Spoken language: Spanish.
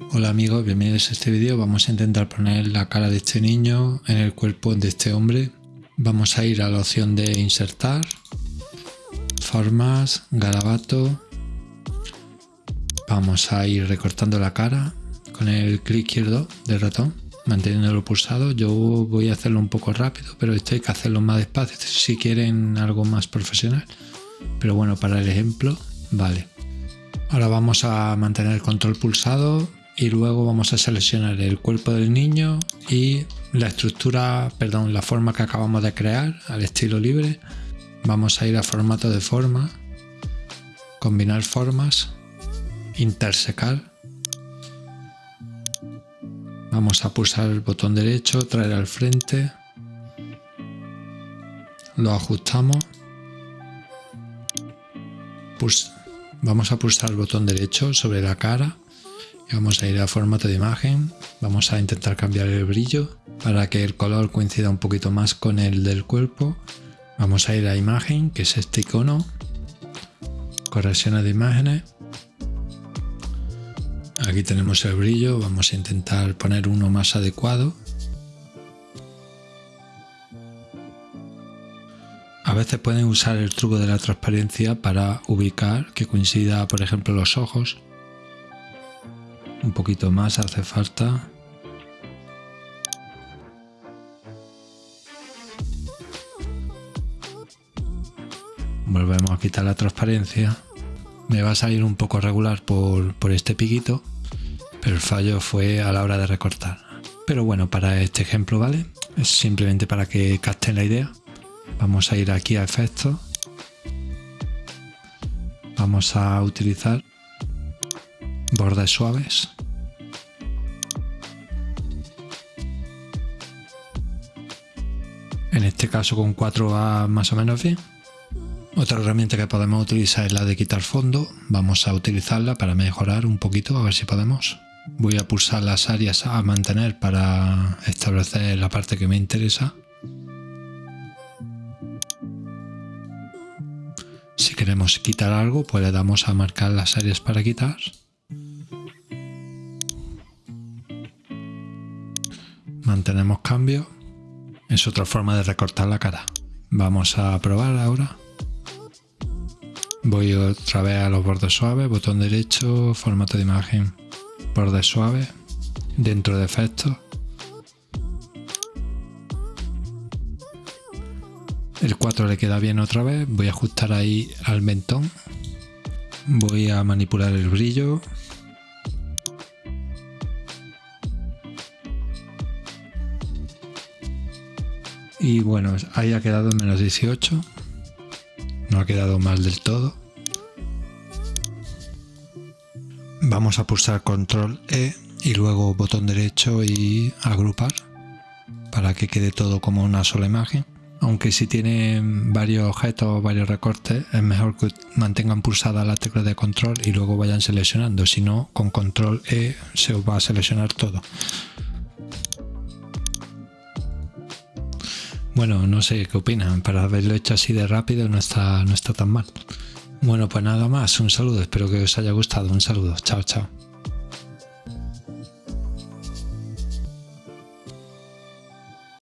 Hola amigos, bienvenidos a este vídeo. Vamos a intentar poner la cara de este niño en el cuerpo de este hombre. Vamos a ir a la opción de insertar, formas, garabato. Vamos a ir recortando la cara con el clic izquierdo del ratón, manteniéndolo pulsado. Yo voy a hacerlo un poco rápido, pero esto hay que hacerlo más despacio si quieren algo más profesional. Pero bueno, para el ejemplo, vale. Ahora vamos a mantener el control pulsado y luego vamos a seleccionar el cuerpo del niño y la estructura, perdón, la forma que acabamos de crear al estilo libre. Vamos a ir a formato de forma, combinar formas, intersecar. Vamos a pulsar el botón derecho, traer al frente, lo ajustamos, vamos a pulsar el botón derecho sobre la cara vamos a ir a formato de imagen, vamos a intentar cambiar el brillo para que el color coincida un poquito más con el del cuerpo. Vamos a ir a imagen, que es este icono, correcciones de imágenes. Aquí tenemos el brillo, vamos a intentar poner uno más adecuado. A veces pueden usar el truco de la transparencia para ubicar que coincida, por ejemplo, los ojos un poquito más hace falta. Volvemos a quitar la transparencia. Me va a salir un poco regular por, por este piquito, pero el fallo fue a la hora de recortar. Pero bueno, para este ejemplo, ¿vale? Es simplemente para que capten la idea. Vamos a ir aquí a efectos. Vamos a utilizar bordes suaves. En este caso con 4 va más o menos bien. Otra herramienta que podemos utilizar es la de quitar fondo. Vamos a utilizarla para mejorar un poquito, a ver si podemos. Voy a pulsar las áreas a mantener para establecer la parte que me interesa. Si queremos quitar algo, pues le damos a marcar las áreas para quitar. mantenemos cambio. Es otra forma de recortar la cara. Vamos a probar ahora. Voy otra vez a los bordes suaves, botón derecho, formato de imagen, bordes suaves, dentro de efectos. El 4 le queda bien otra vez, voy a ajustar ahí al mentón. Voy a manipular el brillo, y bueno, ahí ha quedado en menos 18 no ha quedado mal del todo. Vamos a pulsar control E y luego botón derecho y agrupar para que quede todo como una sola imagen. Aunque si tienen varios objetos o varios recortes es mejor que mantengan pulsada la tecla de control y luego vayan seleccionando. Si no con control E se va a seleccionar todo Bueno, no sé qué opinan, para haberlo hecho así de rápido no está, no está tan mal. Bueno, pues nada más, un saludo, espero que os haya gustado, un saludo, chao, chao.